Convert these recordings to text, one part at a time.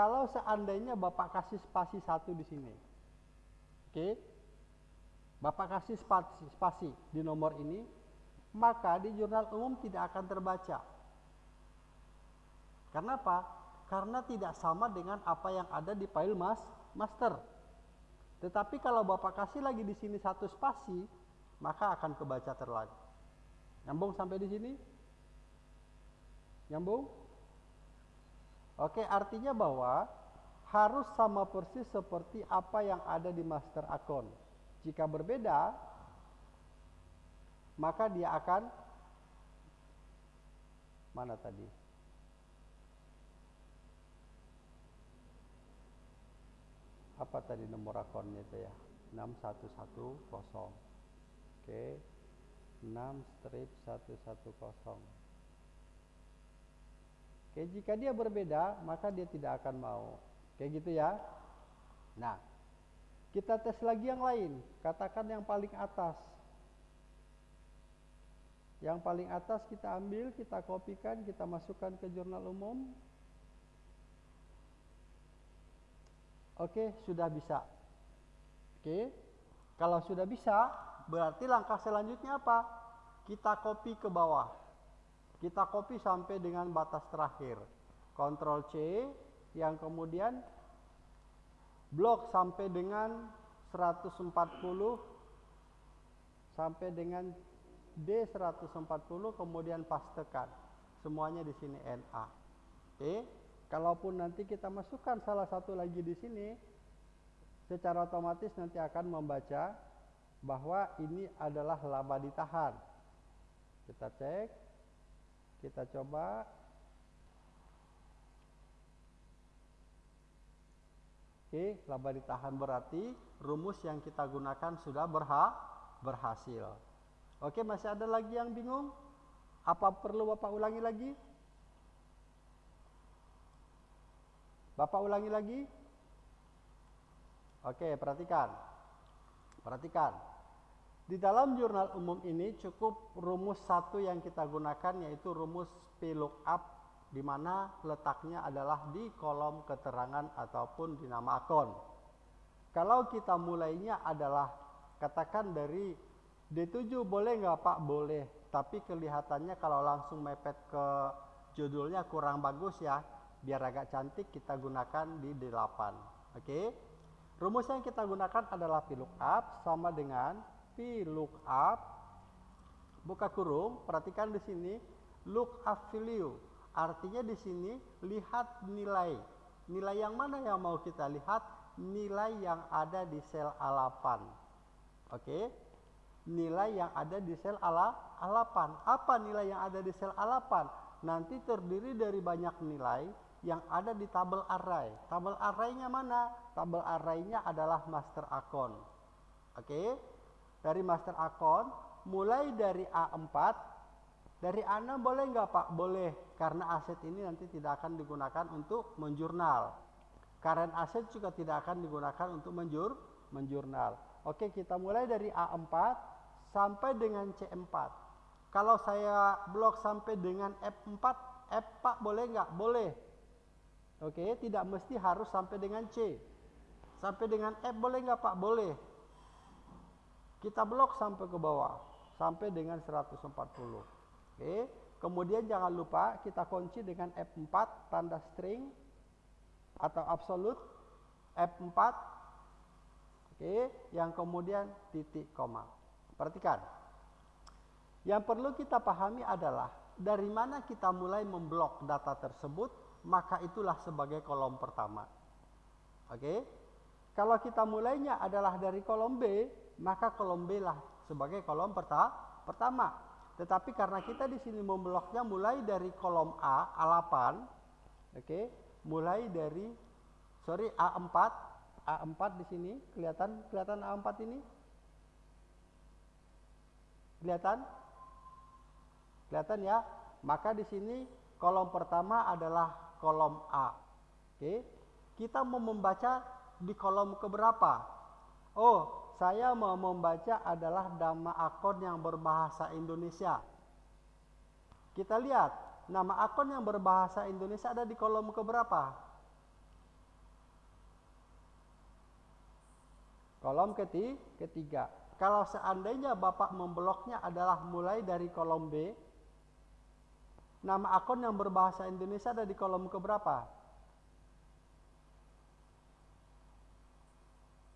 kalau seandainya Bapak kasih spasi satu di sini. Oke. Bapak kasih spasi, spasi di nomor ini, maka di jurnal umum tidak akan terbaca. Karena apa? Karena tidak sama dengan apa yang ada di file mas, master. Tetapi kalau Bapak kasih lagi di sini satu spasi, maka akan kebaca terlagi. Nyambung sampai di sini? Nyambung? Oke, artinya bahwa harus sama persis seperti apa yang ada di master akun. Jika berbeda, maka dia akan mana tadi? Apa tadi nomor akunnya itu ya? 6110. Oke. 6 strip 110. Jika dia berbeda, maka dia tidak akan mau. Kayak gitu ya. Nah, kita tes lagi yang lain. Katakan yang paling atas. Yang paling atas kita ambil, kita kopikan, kita masukkan ke jurnal umum. Oke, sudah bisa. Oke. Kalau sudah bisa, berarti langkah selanjutnya apa? Kita copy ke bawah. Kita copy sampai dengan batas terakhir. Ctrl C yang kemudian blok sampai dengan 140 sampai dengan D140 kemudian pastekan. Semuanya di sini NA. Oke. Kalaupun nanti kita masukkan salah satu lagi di sini secara otomatis nanti akan membaca bahwa ini adalah laba ditahan. Kita cek kita coba Oke, laba ditahan berarti rumus yang kita gunakan sudah berha berhasil. Oke, masih ada lagi yang bingung? Apa perlu Bapak ulangi lagi? Bapak ulangi lagi? Oke, perhatikan. Perhatikan. Di dalam jurnal umum ini cukup rumus satu yang kita gunakan yaitu rumus VLOOKUP di mana letaknya adalah di kolom keterangan ataupun di nama akun. Kalau kita mulainya adalah katakan dari D7 boleh nggak Pak? Boleh. Tapi kelihatannya kalau langsung mepet ke judulnya kurang bagus ya. Biar agak cantik kita gunakan di D8. Oke. Rumus yang kita gunakan adalah VLOOKUP sama dengan lookup buka kurung, perhatikan di sini lookup value. Artinya di sini lihat nilai. Nilai yang mana yang mau kita lihat? Nilai yang ada di sel A8. Oke. Nilai yang ada di sel A8. Apa nilai yang ada di sel A8? Nanti terdiri dari banyak nilai yang ada di tabel array. Tabel arraynya mana? Tabel arraynya adalah master account. Oke dari master account mulai dari A4 dari A6 boleh nggak Pak? Boleh karena aset ini nanti tidak akan digunakan untuk menjurnal current aset juga tidak akan digunakan untuk menjur menjurnal oke kita mulai dari A4 sampai dengan C4 kalau saya blok sampai dengan F4 F Pak boleh nggak? boleh oke tidak mesti harus sampai dengan C sampai dengan F boleh nggak Pak? boleh kita blok sampai ke bawah sampai dengan 140. Oke. Kemudian jangan lupa kita kunci dengan F4 tanda string atau absolute F4 Oke, yang kemudian titik koma. Perhatikan. Yang perlu kita pahami adalah dari mana kita mulai memblok data tersebut, maka itulah sebagai kolom pertama. Oke. Kalau kita mulainya adalah dari kolom B, maka kolom B lah sebagai kolom peta pertama. Tetapi karena kita di sini membloknya mulai dari kolom A, A8, oke, okay, mulai dari sorry A4, A4 di sini kelihatan kelihatan A4 ini? Kelihatan? Kelihatan ya? Maka di sini kolom pertama adalah kolom A. Oke. Okay. Kita mau membaca di kolom keberapa? Oh, saya mau membaca adalah nama akun yang berbahasa Indonesia. Kita lihat, nama akun yang berbahasa Indonesia ada di kolom keberapa? Kolom keti ketiga. Kalau seandainya Bapak membloknya adalah mulai dari kolom B, nama akun yang berbahasa Indonesia ada di kolom keberapa?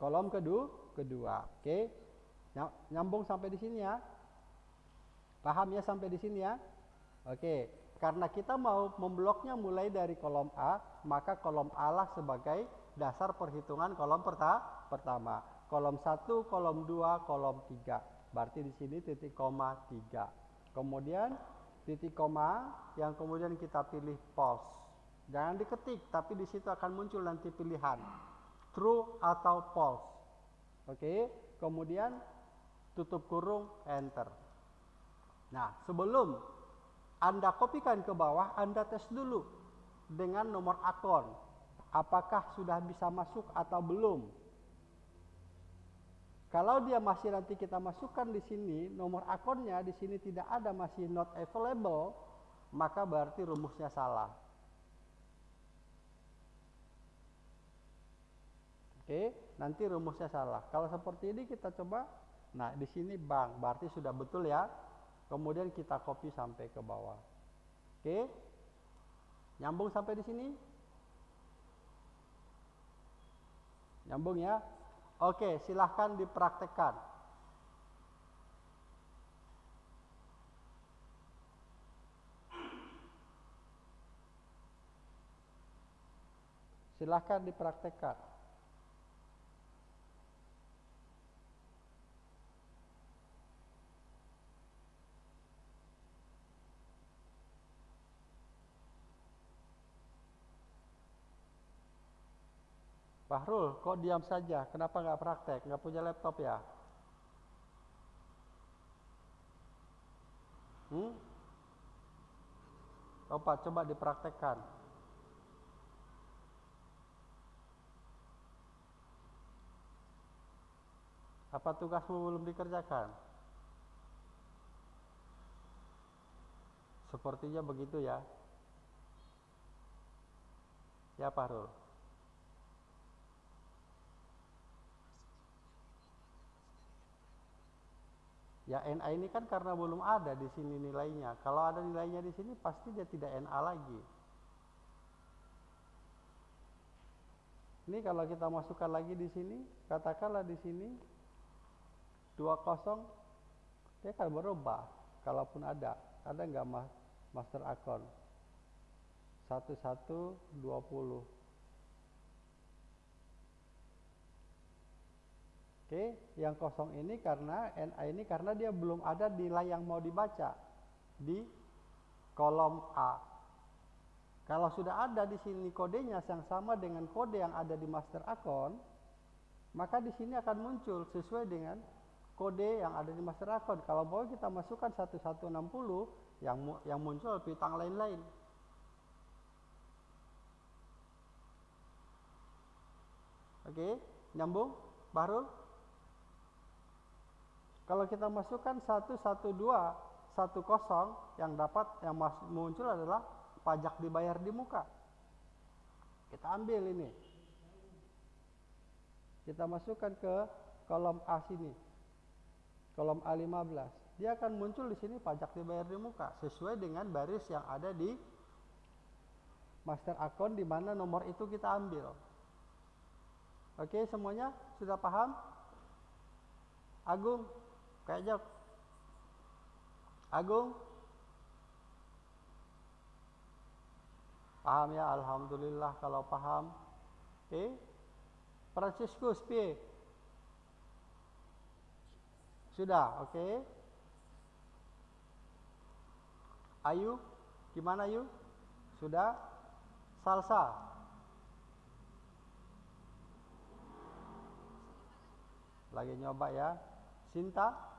Kolom kedua, kedua. Oke. Nyambung sampai di sini ya. Paham ya sampai di sini ya? Oke. Karena kita mau membloknya mulai dari kolom A, maka kolom A lah sebagai dasar perhitungan kolom pertama kolom 1, kolom 2, kolom 3. Berarti di sini titik koma 3. Kemudian titik koma yang kemudian kita pilih false. Jangan diketik, tapi di situ akan muncul nanti pilihan true atau false. Oke, kemudian tutup kurung enter. Nah, sebelum Anda kopikan ke bawah, Anda tes dulu dengan nomor akun. Apakah sudah bisa masuk atau belum? Kalau dia masih nanti kita masukkan di sini nomor akunnya di sini tidak ada masih not available, maka berarti rumusnya salah. Oke, nanti rumusnya salah. Kalau seperti ini kita coba, nah di sini bank, berarti sudah betul ya. Kemudian kita copy sampai ke bawah. Oke, nyambung sampai di sini. Nyambung ya. Oke, silahkan dipraktekkan. Silahkan dipraktekkan. Bahrul, kok diam saja? Kenapa nggak praktek? Nggak punya laptop ya? Hmm? Coba, coba dipraktekkan. Apa tugasmu belum dikerjakan? Sepertinya begitu ya. Ya, Pak Rul. Ya NA ini kan karena belum ada di sini nilainya. Kalau ada nilainya di sini pasti dia tidak NA lagi. Ini kalau kita masukkan lagi di sini, katakanlah di sini 20 dia akan berubah kalaupun ada. Ada nggak master account? 1120 Oke, yang kosong ini karena NA ini karena dia belum ada nilai yang mau dibaca di kolom A. Kalau sudah ada di sini kodenya yang sama dengan kode yang ada di master account, maka di sini akan muncul sesuai dengan kode yang ada di master account. Kalau mau kita masukkan 1160 yang yang muncul piutang lain-lain. Oke, nyambung? Baru? Kalau kita masukkan 112 10 yang dapat yang muncul adalah pajak dibayar di muka. Kita ambil ini. Kita masukkan ke kolom A sini. Kolom A15. Dia akan muncul di sini pajak dibayar di muka sesuai dengan baris yang ada di master account di mana nomor itu kita ambil. Oke, semuanya sudah paham? Agung, Kak Jok. Agung. Paham ya, Alhamdulillah kalau paham. Eh, Franciscus P. Sudah, oke. Okay. Ayu, gimana Ayu? Sudah? Salsa. Lagi nyoba ya. Cinta?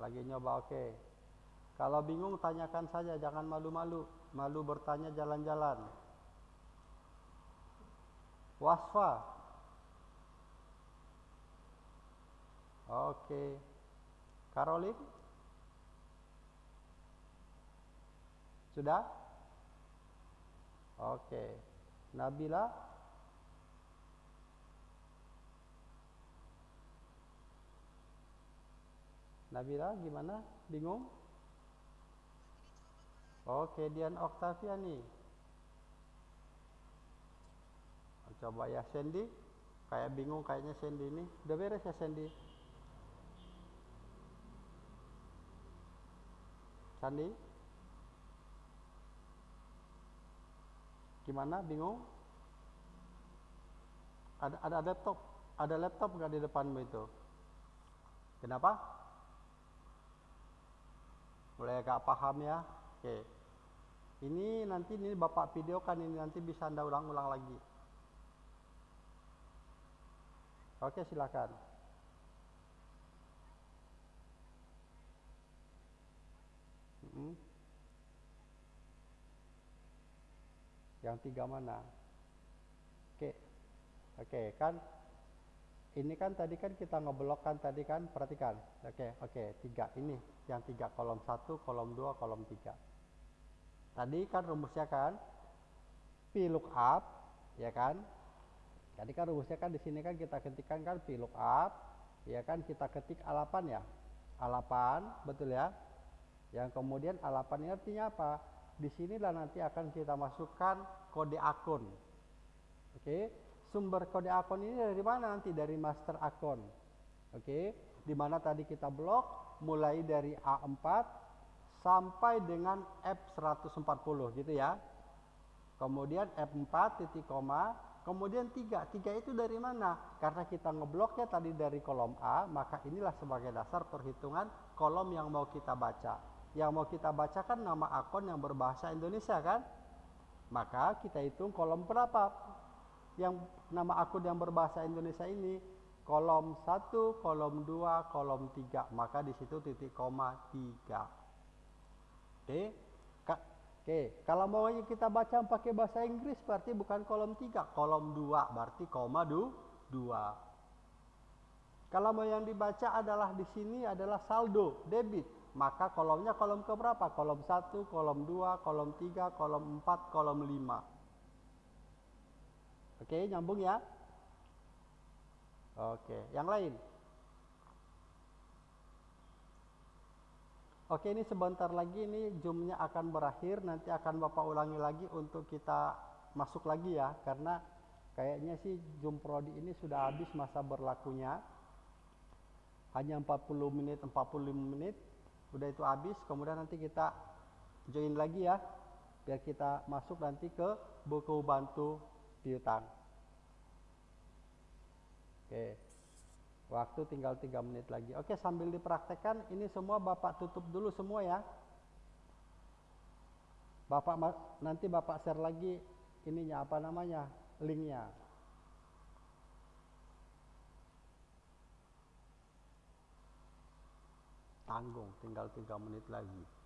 Lagi nyoba oke. Okay. Kalau bingung tanyakan saja, jangan malu-malu. Malu bertanya jalan-jalan. Wasfa. Oke. Okay. Karolin? Sudah? Oke. Nabila? Nabila gimana? Bingung? Oke, Dian Octavia nih. Coba ya Sandy. Kayak bingung kayaknya Sandy ini. Udah beres ya Sandy? Sandy? Gimana? Bingung? Ada ada laptop, ada laptop nggak di depanmu itu? Kenapa? Mulai agak paham ya? Oke. Ini nanti ini Bapak videokan ini nanti bisa Anda ulang-ulang lagi. Oke, silakan. Hmm. Yang tiga mana? Oke. Oke, kan ini kan tadi kan kita ngeblok kan tadi kan perhatikan. Oke, oke, tiga ini yang tiga kolom satu, kolom dua, kolom tiga. Tadi kan rumusnya kan P lookup, ya kan? Tadi kan rumusnya kan di sini kan kita ketikkan kan P lookup, ya kan kita ketik alapan ya. Alapan, betul ya? Yang kemudian alapan ini artinya apa? Di sinilah nanti akan kita masukkan kode akun. Oke, sumber kode akun ini dari mana nanti? Dari master akun. Oke, di mana tadi kita blok mulai dari A4 sampai dengan F140 gitu ya. Kemudian F4 titik koma, kemudian 3. 3 itu dari mana? Karena kita ngebloknya tadi dari kolom A, maka inilah sebagai dasar perhitungan kolom yang mau kita baca yang mau kita bacakan nama akun yang berbahasa Indonesia kan? Maka kita hitung kolom berapa yang nama akun yang berbahasa Indonesia ini kolom 1, kolom 2, kolom 3. Maka di situ titik koma 3. Oke. Ka Oke, kalau mau kita baca pakai bahasa Inggris berarti bukan kolom 3, kolom 2 berarti koma 2. Kalau mau yang dibaca adalah di sini adalah saldo, debit maka kolomnya kolom ke berapa? Kolom 1, kolom 2, kolom 3, kolom 4, kolom 5. Oke, nyambung ya? Oke, yang lain. Oke, ini sebentar lagi ini zoomnya akan berakhir, nanti akan Bapak ulangi lagi untuk kita masuk lagi ya, karena kayaknya sih Zoom Prodi ini sudah habis masa berlakunya. Hanya 40 menit, 45 menit udah itu habis kemudian nanti kita join lagi ya biar kita masuk nanti ke buku bantu piutang oke. Waktu tinggal tiga menit lagi. Oke sambil dipraktekkan ini semua bapak tutup dulu semua ya. Bapak nanti bapak share lagi ininya apa namanya linknya. Tanggung tinggal tiga menit lagi